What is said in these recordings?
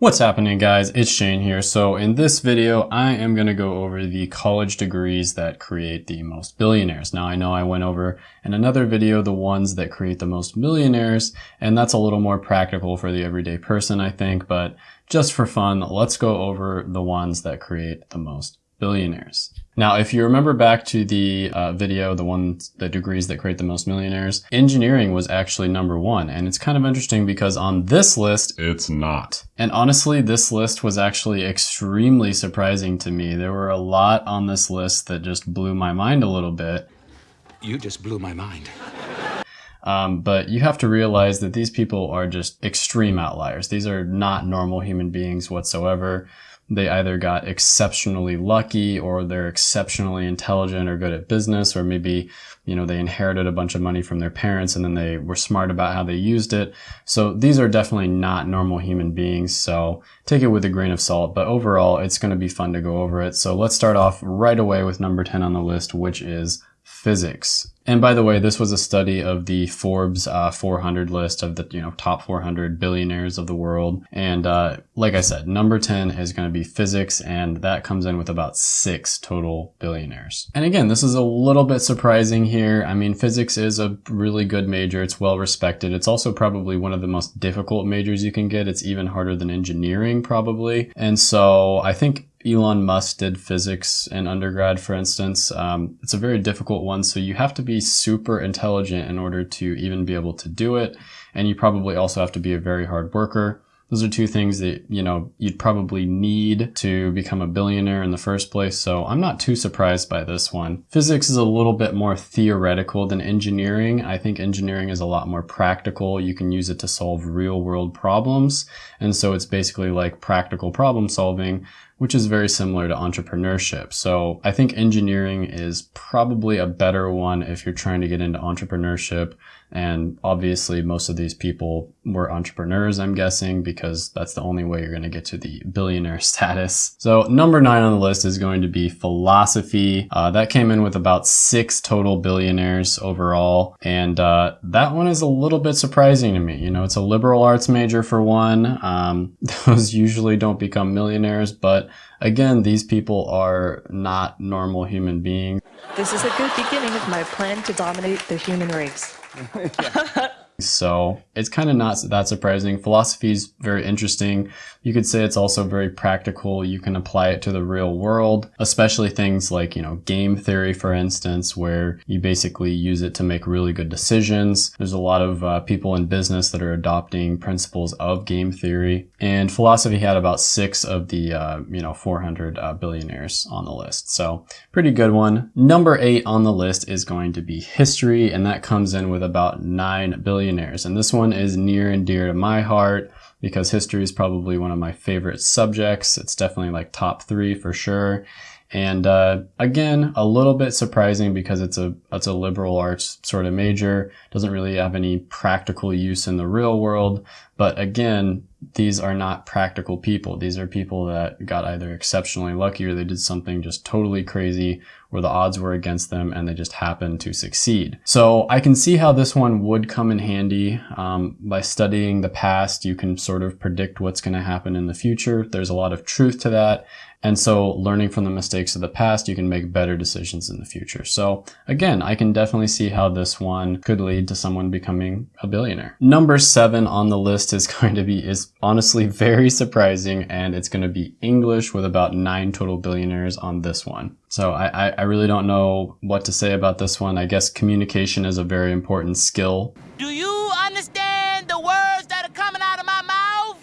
What's happening guys? It's Shane here. So in this video, I am going to go over the college degrees that create the most billionaires. Now I know I went over in another video the ones that create the most millionaires, and that's a little more practical for the everyday person I think, but just for fun, let's go over the ones that create the most billionaires. Now, if you remember back to the uh, video, the ones, the degrees that create the most millionaires, engineering was actually number one. And it's kind of interesting because on this list, it's not. And honestly, this list was actually extremely surprising to me. There were a lot on this list that just blew my mind a little bit. You just blew my mind. Um, but you have to realize that these people are just extreme outliers. These are not normal human beings whatsoever they either got exceptionally lucky or they're exceptionally intelligent or good at business or maybe you know they inherited a bunch of money from their parents and then they were smart about how they used it. So these are definitely not normal human beings so take it with a grain of salt. But overall it's going to be fun to go over it. So let's start off right away with number 10 on the list which is physics. And by the way, this was a study of the Forbes uh, 400 list of the you know top 400 billionaires of the world. And uh, like I said, number 10 is going to be physics, and that comes in with about six total billionaires. And again, this is a little bit surprising here. I mean, physics is a really good major. It's well respected. It's also probably one of the most difficult majors you can get. It's even harder than engineering probably. And so I think Elon Musk did physics in undergrad, for instance. Um, it's a very difficult one, so you have to be super intelligent in order to even be able to do it. And you probably also have to be a very hard worker. Those are two things that, you know, you'd probably need to become a billionaire in the first place. So I'm not too surprised by this one. Physics is a little bit more theoretical than engineering. I think engineering is a lot more practical. You can use it to solve real world problems. And so it's basically like practical problem solving which is very similar to entrepreneurship. So I think engineering is probably a better one if you're trying to get into entrepreneurship. And obviously most of these people were entrepreneurs, I'm guessing, because that's the only way you're going to get to the billionaire status. So number nine on the list is going to be philosophy. Uh, that came in with about six total billionaires overall. And uh, that one is a little bit surprising to me. You know, it's a liberal arts major for one. Um, those usually don't become millionaires, but again, these people are not normal human beings. This is a good beginning of my plan to dominate the human race. So it's kind of not that surprising. Philosophy is very interesting. You could say it's also very practical. You can apply it to the real world, especially things like, you know, game theory, for instance, where you basically use it to make really good decisions. There's a lot of uh, people in business that are adopting principles of game theory. And philosophy had about six of the, uh, you know, 400 uh, billionaires on the list. So pretty good one. Number eight on the list is going to be history, and that comes in with about nine billion billionaires. And this one is near and dear to my heart because history is probably one of my favorite subjects. It's definitely like top three for sure. And uh, again, a little bit surprising because it's a it's a liberal arts sort of major. Doesn't really have any practical use in the real world. But again, these are not practical people. These are people that got either exceptionally lucky or they did something just totally crazy where the odds were against them and they just happened to succeed. So I can see how this one would come in handy. Um, by studying the past, you can sort of predict what's going to happen in the future. There's a lot of truth to that. And so learning from the mistakes of the past, you can make better decisions in the future. So again, I can definitely see how this one could lead to someone becoming a billionaire. Number seven on the list is going to be, is honestly very surprising and it's going to be English with about nine total billionaires on this one. So I, I really don't know what to say about this one. I guess communication is a very important skill. Do you understand the words that are coming out of my mouth?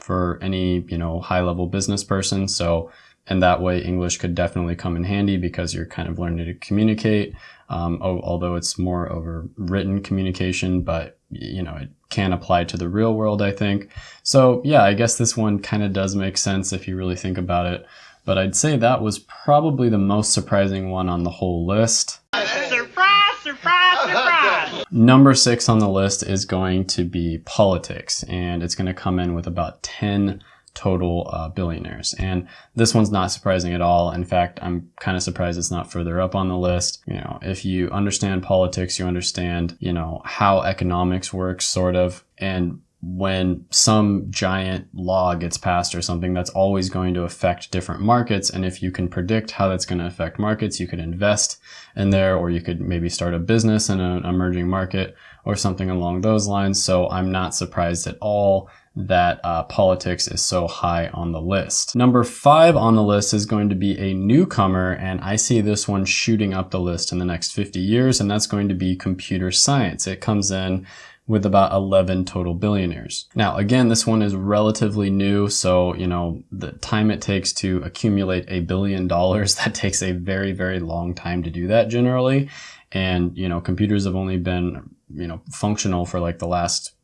For any, you know, high level business person. So and that way English could definitely come in handy because you're kind of learning to communicate. Um, although it's more over written communication, but you know, it can apply to the real world, I think. So yeah, I guess this one kind of does make sense if you really think about it. But I'd say that was probably the most surprising one on the whole list. Surprise, surprise, surprise! Number six on the list is going to be politics, and it's going to come in with about 10 total uh, billionaires. And this one's not surprising at all. In fact, I'm kind of surprised it's not further up on the list. You know, if you understand politics, you understand, you know, how economics works, sort of. And when some giant law gets passed or something, that's always going to affect different markets. And if you can predict how that's going to affect markets, you could invest in there, or you could maybe start a business in an emerging market or something along those lines. So I'm not surprised at all that uh, politics is so high on the list. Number five on the list is going to be a newcomer, and I see this one shooting up the list in the next 50 years, and that's going to be computer science. It comes in with about 11 total billionaires. Now, again, this one is relatively new. So, you know, the time it takes to accumulate a billion dollars, that takes a very, very long time to do that generally. And, you know, computers have only been, you know, functional for like the last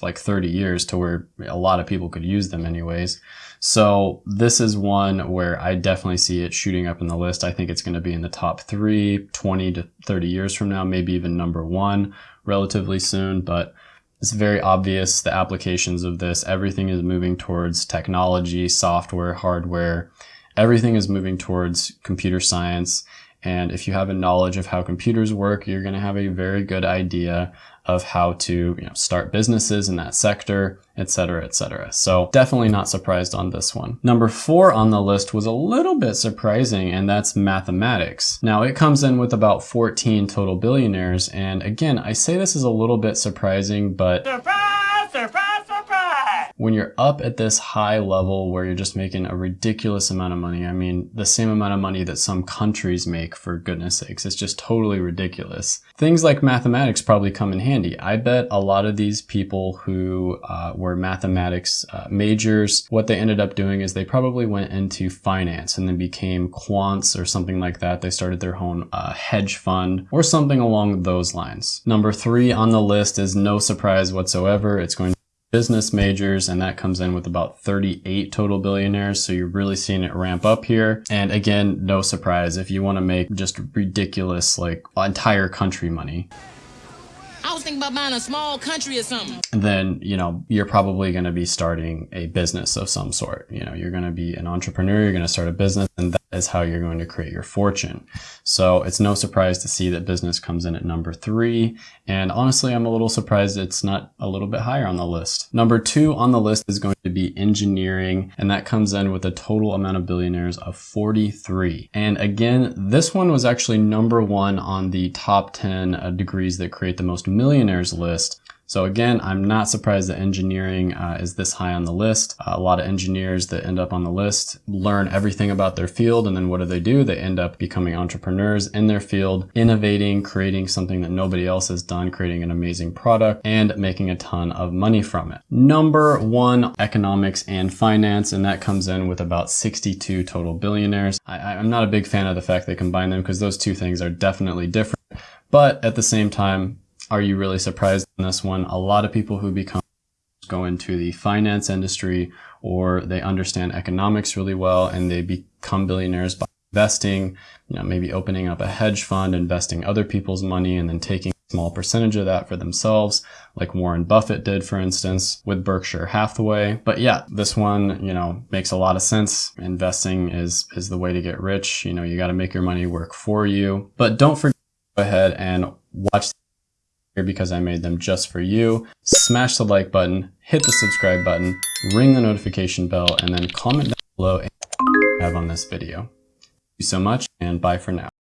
like 30 years to where a lot of people could use them anyways. So this is one where I definitely see it shooting up in the list. I think it's going to be in the top three, 20 to 30 years from now, maybe even number one relatively soon, but it's very obvious the applications of this. Everything is moving towards technology, software, hardware. Everything is moving towards computer science. And if you have a knowledge of how computers work, you're going to have a very good idea of how to you know, start businesses in that sector, etc., etc. So definitely not surprised on this one. Number four on the list was a little bit surprising, and that's mathematics. Now it comes in with about 14 total billionaires, and again, I say this is a little bit surprising, but Surprise, surprise! When you're up at this high level where you're just making a ridiculous amount of money, I mean, the same amount of money that some countries make, for goodness sakes, it's just totally ridiculous. Things like mathematics probably come in handy. I bet a lot of these people who uh, were mathematics uh, majors, what they ended up doing is they probably went into finance and then became quants or something like that. They started their own uh, hedge fund or something along those lines. Number three on the list is no surprise whatsoever. It's going business majors, and that comes in with about 38 total billionaires. So you're really seeing it ramp up here. And again, no surprise if you want to make just ridiculous, like entire country money. I was thinking about buying a small country or something. then you know you're probably going to be starting a business of some sort. You know you're going to be an entrepreneur you're going to start a business and that is how you're going to create your fortune. So it's no surprise to see that business comes in at number three. And honestly i'm a little surprised it's not a little bit higher on the list. Number two on the list is going to be engineering and that comes in with a total amount of billionaires of 43 and again this one was actually number one on the top 10 uh, degrees that create the most millionaires list. So again, I'm not surprised that engineering uh, is this high on the list. Uh, a lot of engineers that end up on the list learn everything about their field and then what do they do? They end up becoming entrepreneurs in their field, innovating, creating something that nobody else has done, creating an amazing product and making a ton of money from it. Number one, economics and finance, and that comes in with about 62 total billionaires. I, I'm not a big fan of the fact they combine them because those two things are definitely different. But at the same time, are you really surprised in this one? A lot of people who become go into the finance industry or they understand economics really well and they become billionaires by investing, you know, maybe opening up a hedge fund, investing other people's money and then taking a small percentage of that for themselves, like Warren Buffett did, for instance, with Berkshire Hathaway. But yeah, this one, you know, makes a lot of sense. Investing is, is the way to get rich. You know, you got to make your money work for you, but don't forget, go ahead and watch because I made them just for you. Smash the like button, hit the subscribe button, ring the notification bell, and then comment down below and have on this video. Thank you so much and bye for now.